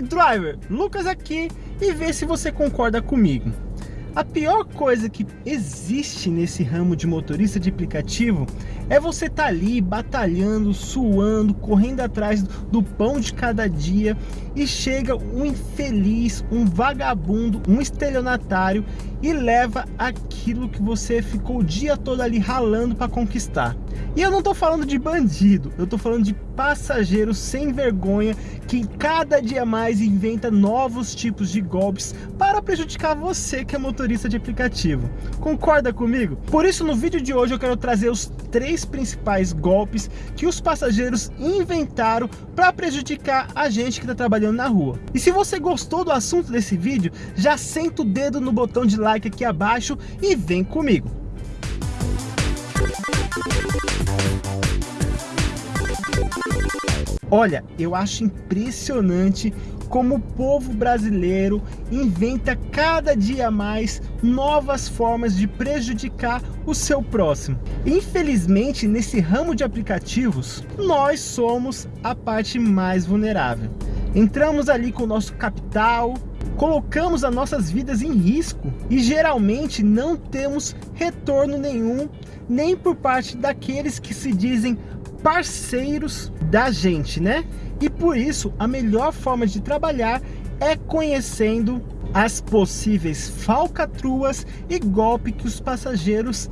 driver? Lucas aqui e vê se você concorda comigo. A pior coisa que existe nesse ramo de motorista de aplicativo é você estar tá ali batalhando, suando, correndo atrás do pão de cada dia e chega um infeliz, um vagabundo, um estelionatário e leva aquilo que você ficou o dia todo ali ralando para conquistar. E eu não estou falando de bandido, eu estou falando de passageiro sem vergonha que cada dia mais inventa novos tipos de golpes para prejudicar você que é motorista de aplicativo. Concorda comigo? Por isso no vídeo de hoje eu quero trazer os três principais golpes que os passageiros inventaram para prejudicar a gente que está trabalhando na rua. E se você gostou do assunto desse vídeo, já senta o dedo no botão de like aqui abaixo e vem comigo. Olha, eu acho impressionante como o povo brasileiro inventa cada dia mais novas formas de prejudicar o seu próximo. Infelizmente, nesse ramo de aplicativos, nós somos a parte mais vulnerável. Entramos ali com o nosso capital, colocamos as nossas vidas em risco e geralmente não temos retorno nenhum, nem por parte daqueles que se dizem parceiros da gente, né? E por isso, a melhor forma de trabalhar é conhecendo as possíveis falcatruas e golpe que os passageiros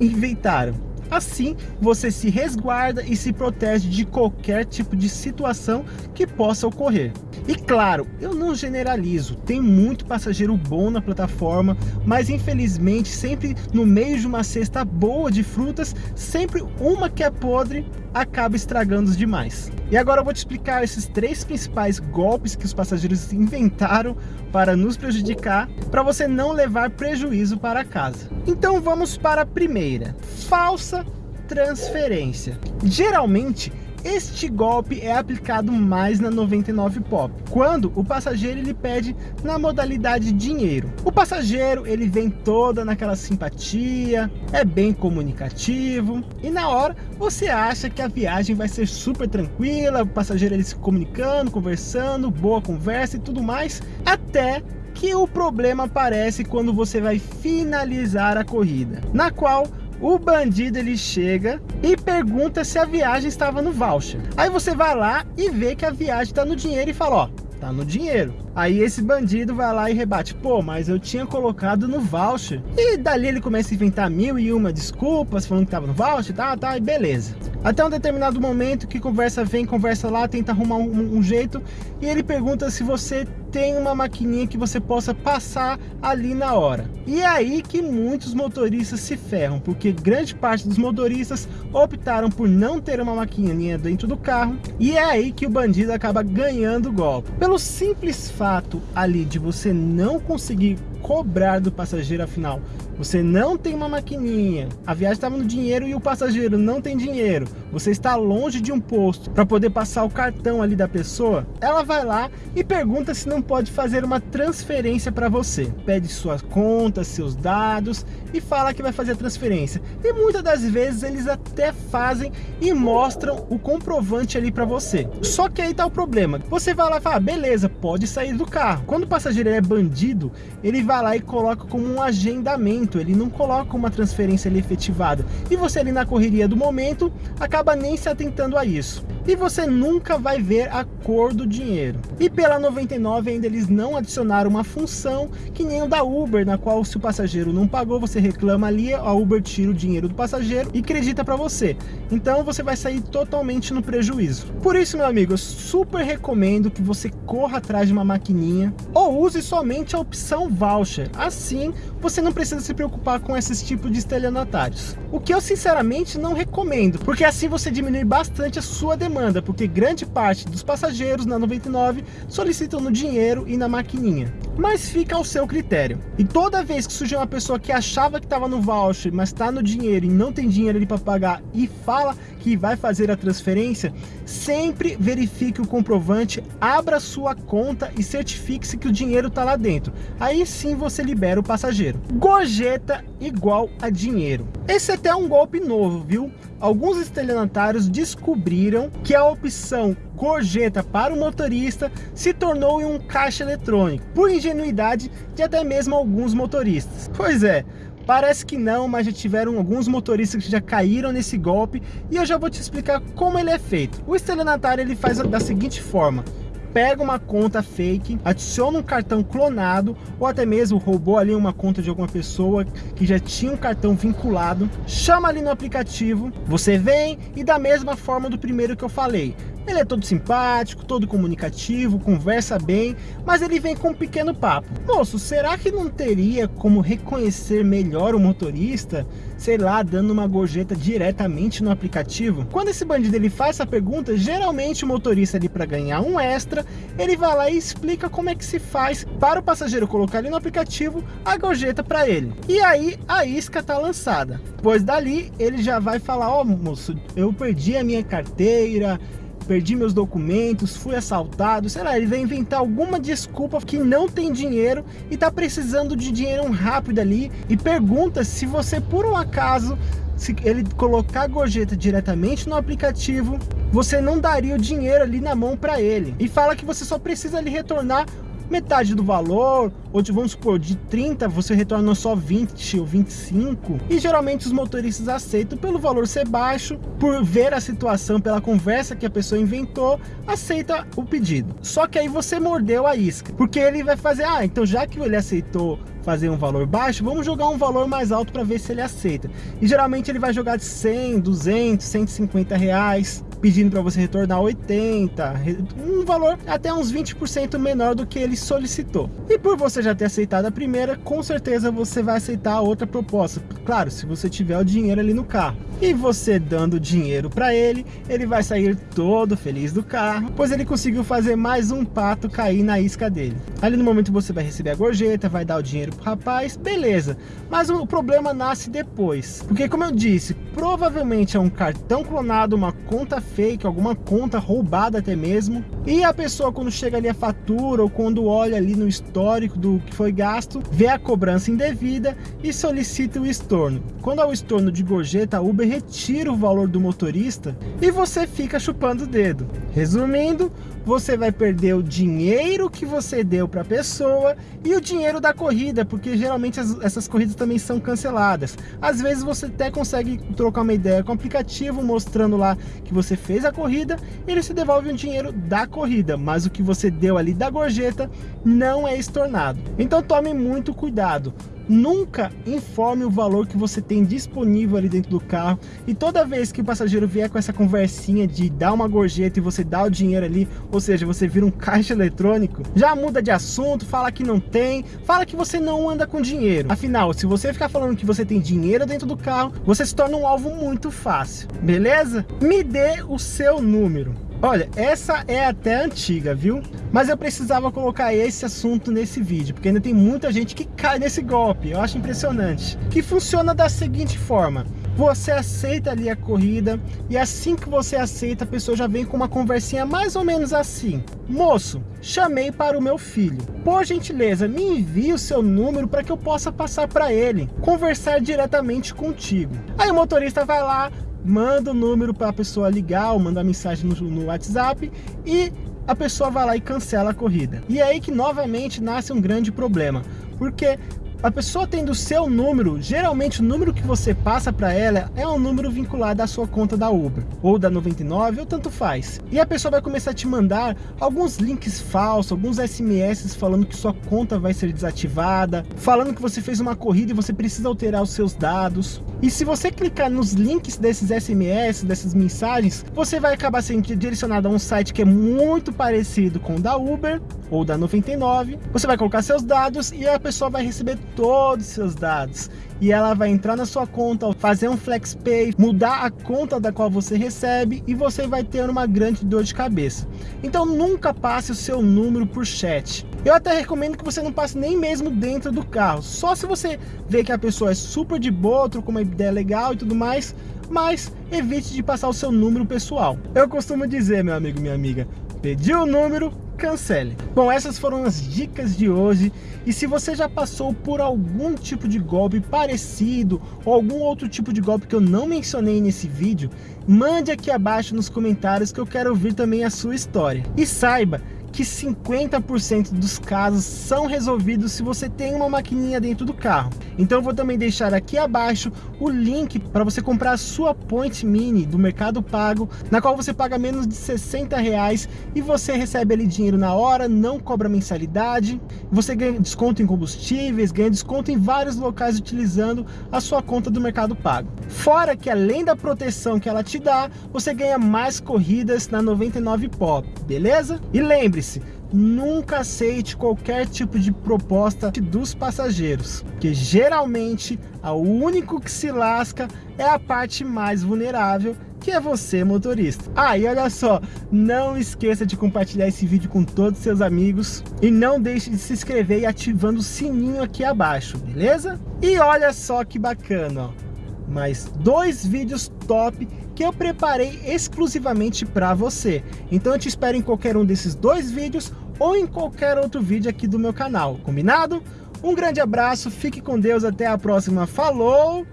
inventaram. Assim, você se resguarda e se protege de qualquer tipo de situação que possa ocorrer. E claro, eu não generalizo, tem muito passageiro bom na plataforma, mas infelizmente sempre no meio de uma cesta boa de frutas, sempre uma que é podre acaba estragando os demais. E agora eu vou te explicar esses três principais golpes que os passageiros inventaram para nos prejudicar, para você não levar prejuízo para casa. Então vamos para a primeira, falsa transferência. Geralmente este golpe é aplicado mais na 99 Pop, quando o passageiro ele pede na modalidade dinheiro. O passageiro ele vem toda naquela simpatia, é bem comunicativo e na hora você acha que a viagem vai ser super tranquila, o passageiro ele se comunicando, conversando, boa conversa e tudo mais, até que o problema aparece quando você vai finalizar a corrida, na qual o bandido ele chega e pergunta se a viagem estava no voucher. Aí você vai lá e vê que a viagem está no dinheiro e fala, ó, tá no dinheiro. Aí esse bandido vai lá e rebate, pô, mas eu tinha colocado no voucher. E dali ele começa a inventar mil e uma desculpas, falando que tava no voucher, tá, tá, e beleza. Até um determinado momento que conversa vem, conversa lá, tenta arrumar um, um jeito, e ele pergunta se você tem uma maquininha que você possa passar ali na hora. E é aí que muitos motoristas se ferram, porque grande parte dos motoristas optaram por não ter uma maquininha dentro do carro, e é aí que o bandido acaba ganhando o golpe. Pelo simples fato ali de você não conseguir cobrar do passageiro afinal você não tem uma maquininha, a viagem estava no dinheiro e o passageiro não tem dinheiro, você está longe de um posto para poder passar o cartão ali da pessoa, ela vai lá e pergunta se não pode fazer uma transferência para você. Pede suas contas, seus dados e fala que vai fazer a transferência. E muitas das vezes eles até fazem e mostram o comprovante ali para você. Só que aí tá o problema. Você vai lá e fala, ah, beleza, pode sair do carro. Quando o passageiro é bandido, ele vai lá e coloca como um agendamento ele não coloca uma transferência efetivada. E você ali na correria do momento, acaba nem se atentando a isso. E você nunca vai ver a cor do dinheiro. E pela 99 ainda eles não adicionaram uma função que nem o da Uber, na qual se o passageiro não pagou, você reclama ali, a Uber tira o dinheiro do passageiro e acredita para você. Então você vai sair totalmente no prejuízo. Por isso, meu amigo, eu super recomendo que você corra atrás de uma maquininha ou use somente a opção voucher. Assim, você não precisa se preocupar com esses tipos de estelionatários. O que eu sinceramente não recomendo, porque assim você diminui bastante a sua demanda, porque grande parte dos passageiros na 99 solicitam no dinheiro e na maquininha. Mas fica ao seu critério. E toda vez que surgir uma pessoa que achava que estava no voucher, mas está no dinheiro e não tem dinheiro ali para pagar e fala que vai fazer a transferência, sempre verifique o comprovante, abra sua conta e certifique-se que o dinheiro está lá dentro. Aí sim você libera o passageiro. Gorjeta igual a dinheiro. Esse é até é um golpe novo, viu? Alguns estelionatários descobriram que a opção gorjeta para o motorista se tornou em um caixa eletrônico, por ingenuidade de até mesmo alguns motoristas. Pois é, Parece que não, mas já tiveram alguns motoristas que já caíram nesse golpe e eu já vou te explicar como ele é feito. O estelionatário ele faz da seguinte forma, pega uma conta fake, adiciona um cartão clonado ou até mesmo roubou ali uma conta de alguma pessoa que já tinha um cartão vinculado, chama ali no aplicativo, você vem e da mesma forma do primeiro que eu falei, ele é todo simpático, todo comunicativo, conversa bem, mas ele vem com um pequeno papo. Moço, será que não teria como reconhecer melhor o motorista? Sei lá, dando uma gorjeta diretamente no aplicativo? Quando esse bandido ele faz essa pergunta, geralmente o motorista ali para ganhar um extra, ele vai lá e explica como é que se faz para o passageiro colocar ali no aplicativo a gorjeta para ele. E aí a isca tá lançada. Pois dali ele já vai falar, ó oh, moço, eu perdi a minha carteira, perdi meus documentos, fui assaltado, sei lá, ele vai inventar alguma desculpa que não tem dinheiro e tá precisando de dinheiro rápido ali e pergunta se você por um acaso se ele colocar a gorjeta diretamente no aplicativo, você não daria o dinheiro ali na mão para ele. E fala que você só precisa ali retornar metade do valor, ou de, vamos supor, de 30 você retorna só 20 ou 25, e geralmente os motoristas aceitam pelo valor ser baixo, por ver a situação, pela conversa que a pessoa inventou, aceita o pedido. Só que aí você mordeu a isca, porque ele vai fazer, ah, então já que ele aceitou fazer um valor baixo, vamos jogar um valor mais alto para ver se ele aceita. E geralmente ele vai jogar de 100, 200, 150 reais, pedindo para você retornar 80, um valor até uns 20% menor do que ele solicitou. E por você já ter aceitado a primeira, com certeza você vai aceitar a outra proposta. Claro, se você tiver o dinheiro ali no carro. E você dando dinheiro para ele, ele vai sair todo feliz do carro, pois ele conseguiu fazer mais um pato cair na isca dele. Ali no momento você vai receber a gorjeta, vai dar o dinheiro pro rapaz, beleza. Mas o problema nasce depois. Porque como eu disse, provavelmente é um cartão clonado, uma conta fake, alguma conta roubada até mesmo. E a pessoa quando chega ali a fatura ou quando olha ali no histórico do que foi gasto, vê a cobrança indevida e solicita o estorno. Quando há o estorno de gorjeta, a Uber retira o valor do motorista e você fica chupando o dedo. Resumindo, você vai perder o dinheiro que você deu para a pessoa e o dinheiro da corrida, porque geralmente as, essas corridas também são canceladas. Às vezes você até consegue trocar uma ideia com o aplicativo, mostrando lá que você fez a corrida, ele se devolve o dinheiro da corrida, mas o que você deu ali da gorjeta não é estornado. Então tome muito cuidado nunca informe o valor que você tem disponível ali dentro do carro e toda vez que o passageiro vier com essa conversinha de dar uma gorjeta e você dá o dinheiro ali, ou seja, você vira um caixa eletrônico, já muda de assunto, fala que não tem, fala que você não anda com dinheiro. Afinal, se você ficar falando que você tem dinheiro dentro do carro, você se torna um alvo muito fácil, beleza? Me dê o seu número. Olha, essa é até antiga, viu? Mas eu precisava colocar esse assunto nesse vídeo, porque ainda tem muita gente que cai nesse golpe, eu acho impressionante. Que funciona da seguinte forma, você aceita ali a corrida e assim que você aceita, a pessoa já vem com uma conversinha mais ou menos assim. Moço, chamei para o meu filho. Por gentileza, me envie o seu número para que eu possa passar para ele, conversar diretamente contigo. Aí o motorista vai lá, manda o número para a pessoa ligar ou mandar mensagem no, no WhatsApp e a pessoa vai lá e cancela a corrida. E é aí que novamente nasce um grande problema, porque a pessoa tendo o seu número, geralmente o número que você passa para ela é um número vinculado à sua conta da Uber, ou da 99, ou tanto faz. E a pessoa vai começar a te mandar alguns links falsos, alguns SMS falando que sua conta vai ser desativada, falando que você fez uma corrida e você precisa alterar os seus dados. E se você clicar nos links desses SMS, dessas mensagens, você vai acabar sendo direcionado a um site que é muito parecido com o da Uber ou da 99. Você vai colocar seus dados e a pessoa vai receber todos os seus dados e ela vai entrar na sua conta, fazer um FlexPay, mudar a conta da qual você recebe e você vai ter uma grande dor de cabeça. Então nunca passe o seu número por chat. Eu até recomendo que você não passe nem mesmo dentro do carro, só se você vê que a pessoa é super de boa, trocou uma ideia legal e tudo mais, mas evite de passar o seu número pessoal. Eu costumo dizer, meu amigo, minha amiga, pediu o número, cancele. Bom, essas foram as dicas de hoje. E se você já passou por algum tipo de golpe parecido ou algum outro tipo de golpe que eu não mencionei nesse vídeo, mande aqui abaixo nos comentários que eu quero ouvir também a sua história. E saiba que 50% dos casos são resolvidos se você tem uma maquininha dentro do carro. Então eu vou também deixar aqui abaixo o link para você comprar a sua Point Mini do Mercado Pago, na qual você paga menos de 60 reais e você recebe ali dinheiro na hora, não cobra mensalidade, você ganha desconto em combustíveis, ganha desconto em vários locais utilizando a sua conta do Mercado Pago. Fora que além da proteção que ela te dá, você ganha mais corridas na 99 Pop, beleza? E lembre lembre-se, nunca aceite qualquer tipo de proposta dos passageiros, que geralmente o único que se lasca é a parte mais vulnerável, que é você motorista. Ah, e olha só, não esqueça de compartilhar esse vídeo com todos os seus amigos e não deixe de se inscrever e ativando o sininho aqui abaixo, beleza? E olha só que bacana, ó mais dois vídeos top que eu preparei exclusivamente para você. Então eu te espero em qualquer um desses dois vídeos ou em qualquer outro vídeo aqui do meu canal, combinado? Um grande abraço, fique com Deus, até a próxima, falou,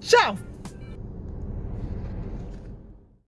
tchau!